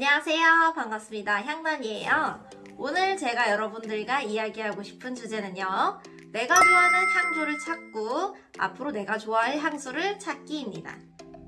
안녕하세요. 반갑습니다. 향단이에요. 오늘 제가 여러분들과 이야기하고 싶은 주제는요. 내가 좋아하는 향조를 찾고 앞으로 내가 좋아할 향수를 찾기입니다.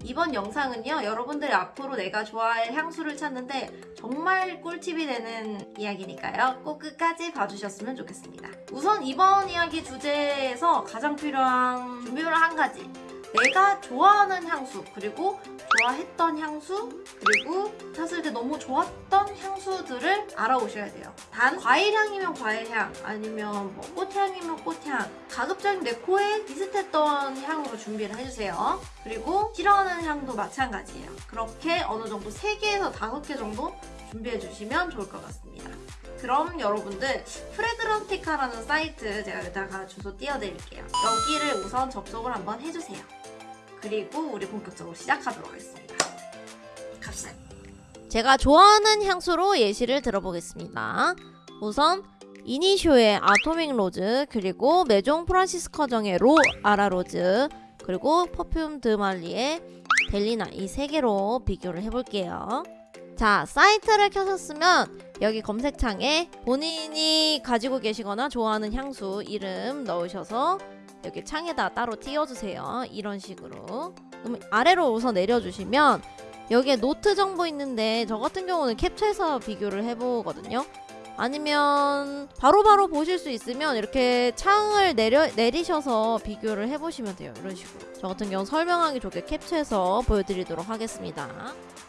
이번 영상은요. 여러분들이 앞으로 내가 좋아할 향수를 찾는데 정말 꿀팁이 되는 이야기니까요. 꼭 끝까지 봐주셨으면 좋겠습니다. 우선 이번 이야기 주제에서 가장 필요한 준비물 한 가지. 내가 좋아하는 향수 그리고 좋아했던 향수 그리고 찾을 때 너무 좋았던 향수들을 알아오셔야 돼요. 단 과일향이면 과일향 아니면 뭐 꽃향이면 꽃향 가급적이면 내 코에 비슷했던 향으로 준비를 해주세요. 그리고 싫어하는 향도 마찬가지예요. 그렇게 어느 정도 3개에서 5개 정도 준비해 주시면 좋을 것 같습니다. 그럼 여러분들 프레그런티카라는 사이트 제가 여기다가 주소 띄워드릴게요. 여기를 우선 접속을 한번 해주세요 그리고 우리 본격적으로 시작하도록 하겠습니다. 갑시다. 제가 좋아하는 향수로 예시를 들어보겠습니다. 우선 이니시오의 아토믹 로즈 그리고 메종 프란시스 커정의 로 아라 로즈 그리고 퍼퓸 드말리의 델리나 이 세 개로 비교를 해볼게요. 자 사이트를 켜셨으면 여기 검색창에 본인이 가지고 계시거나 좋아하는 향수 이름 넣으셔서 여기 창에다 따로 띄워주세요. 이런 식으로. 그럼 아래로 우선 내려주시면 여기에 노트 정보 있는데 저 같은 경우는 캡처해서 비교를 해보거든요. 아니면 바로바로 바로 보실 수 있으면 이렇게 창을 내려, 내리셔서 비교를 해보시면 돼요. 이런 식으로. 저 같은 경우 설명하기 좋게 캡처해서 보여드리도록 하겠습니다.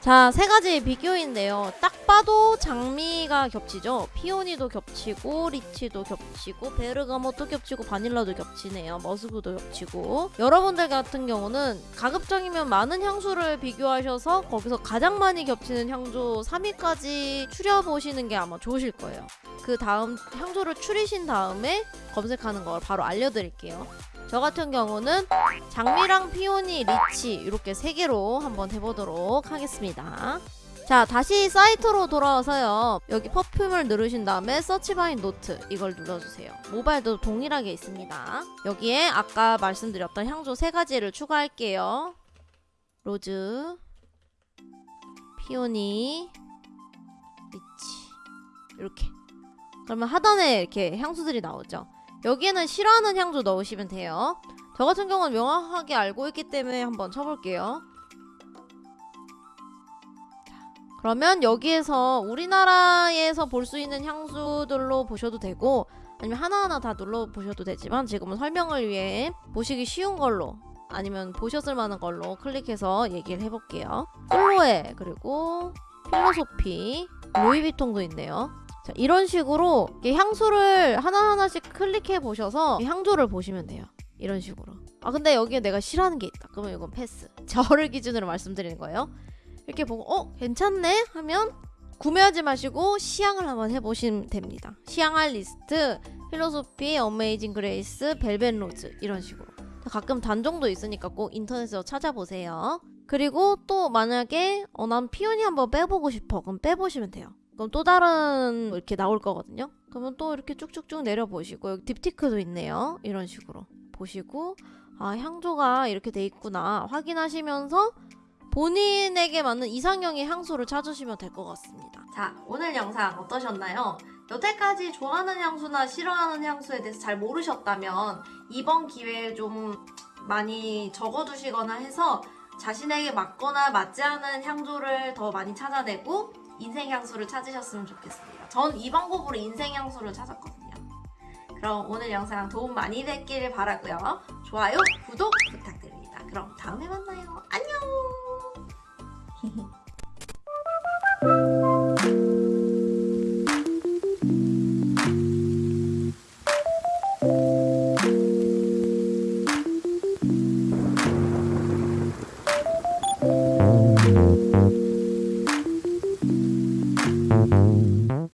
자, 세 가지 비교인데요. 딱 봐도 장미가 겹치죠. peony도 겹치고, 리치도 겹치고, 베르가못도 겹치고, 바닐라도 겹치네요. 머스크도 겹치고. 여러분들 같은 경우는 가급적이면 많은 향수를 비교하셔서 거기서 가장 많이 겹치는 향조 3위까지 추려보시는 게 아마 좋으실 거예요. 그 다음 향조를 추리신 다음에 검색하는 걸 바로 알려드릴게요. 저 같은 경우는 장미랑 peony, 리치 이렇게 세 개로 한번 해보도록 하겠습니다. 자 다시 사이트로 돌아와서요. 여기 perfume을 누르신 다음에 search by note 이걸 눌러주세요. 모바일도 동일하게 있습니다. 여기에 아까 말씀드렸던 향조 세 가지를 추가할게요. rose 피오니 리치 이렇게 그러면 하단에 이렇게 향수들이 나오죠 여기에는 싫어하는 향조 넣으시면 돼요. 저 같은 경우는 명확하게 알고 있기 때문에 한번 쳐볼게요. 그러면 여기에서 우리나라에서 볼 수 있는 향수들로 보셔도 되고 아니면 하나하나 다 눌러보셔도 되지만 지금은 설명을 위해 보시기 쉬운 걸로 아니면 보셨을 만한 걸로 클릭해서 얘기를 해볼게요. 끌로에 그리고 필로소피 루이비통도 있네요. 자, 이런 식으로 향수를 하나하나씩 클릭해 보셔서 향조를 보시면 돼요. 이런 식으로. 아 근데 여기에 내가 싫어하는 게 있다. 그러면 이건 패스. 저를 기준으로 말씀드리는 거예요. 이렇게 보고 어 괜찮네 하면 구매하지 마시고 시향을 한번 해보시면 됩니다. 시향할 리스트, 필로소피, 어메이징 그레이스, 벨벳 로즈 이런 식으로. 가끔 단종도 있으니까 꼭 인터넷에서 찾아보세요. 그리고 또 만약에 어, 난 peony 한번 빼보고 싶어. 그럼 빼보시면 돼요. 그럼 또 다른 이렇게 나올 거거든요. 그러면 또 이렇게 쭉쭉쭉 내려보시고 여기 딥티크도 있네요. 이런 식으로 보시고 아 향조가 이렇게 돼 있구나 확인하시면서 본인에게 맞는 이상형의 향수를 찾으시면 될 것 같습니다. 자 오늘 영상 어떠셨나요? 여태까지 좋아하는 향수나 싫어하는 향수에 대해서 잘 모르셨다면 이번 기회에 좀 많이 적어두시거나 해서 자신에게 맞거나 맞지 않은 향조를 더 많이 찾아내고 인생 향수를 찾으셨으면 좋겠습니다. 전 이 방법으로 인생 향수를 찾았거든요. 그럼 오늘 영상 도움 많이 됐길 바라고요. 좋아요, 구독 부탁드립니다. 그럼 다음에 만나요. 안녕!